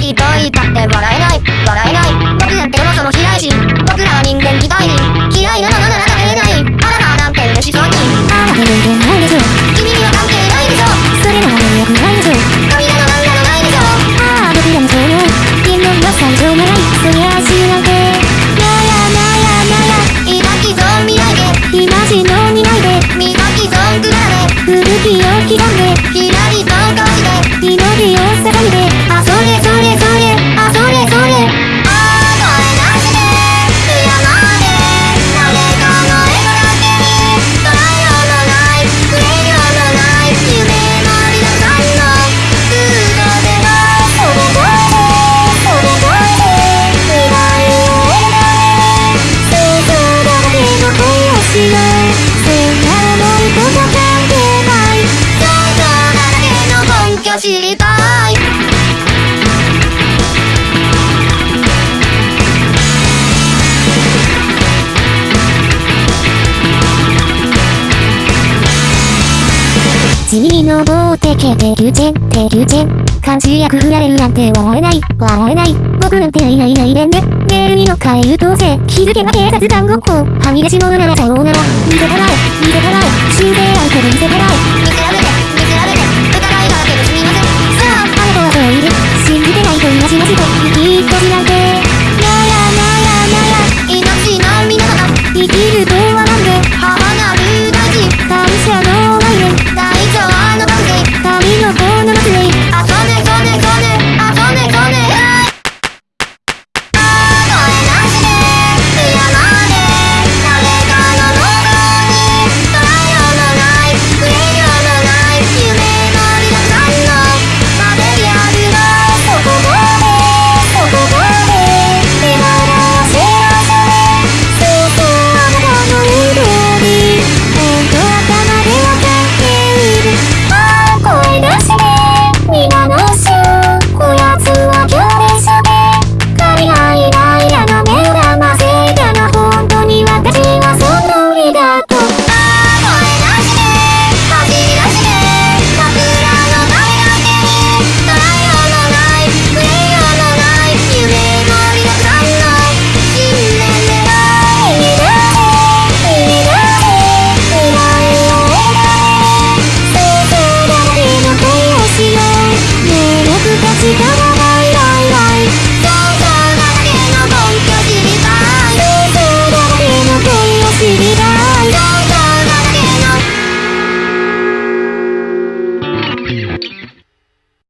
ひどいだって笑えない笑えない。僕なんてそもそも嫌いし知りたい。地味に登ってけてるチェンてるチェン漢字役振られるなんて笑えない。笑えない僕なんていない。いない。でんね。メールに乗っかえるどうせ。気づけば警察団ごっこ。はみ出し物ならさようなら見せたらえ見せたらえ。死んであるけど見せたらえ見せられ